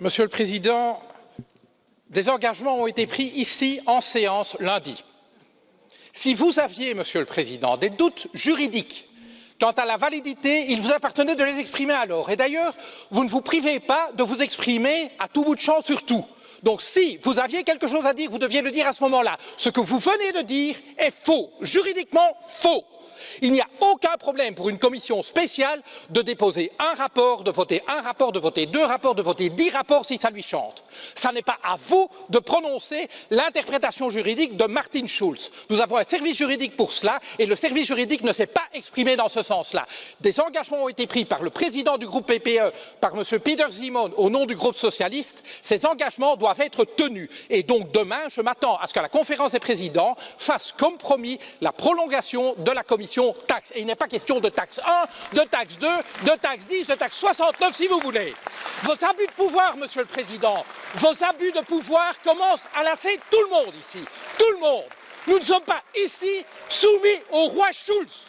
Monsieur le Président, des engagements ont été pris ici en séance lundi. Si vous aviez, Monsieur le Président, des doutes juridiques quant à la validité, il vous appartenait de les exprimer alors. Et d'ailleurs, vous ne vous privez pas de vous exprimer à tout bout de champ sur tout. Donc si vous aviez quelque chose à dire, vous deviez le dire à ce moment-là. Ce que vous venez de dire est faux, juridiquement faux. Il n'y a aucun problème pour une commission spéciale de déposer un rapport, de voter un rapport, de voter deux rapports, de voter dix rapports si ça lui chante. Ce n'est pas à vous de prononcer l'interprétation juridique de Martin Schulz. Nous avons un service juridique pour cela et le service juridique ne s'est pas exprimé dans ce sens-là. Des engagements ont été pris par le président du groupe PPE, par M. Peter Simon, au nom du groupe socialiste. Ces engagements doivent être tenus. Et donc demain, je m'attends à ce que la conférence des présidents fasse comme promis la prolongation de la commission Et il n'est pas question de taxe 1, de taxe 2, de taxe 10, de taxe 69 si vous voulez. Vos abus de pouvoir, Monsieur le Président, vos abus de pouvoir commencent à lasser tout le monde ici. Tout le monde. Nous ne sommes pas ici soumis au roi Schulz.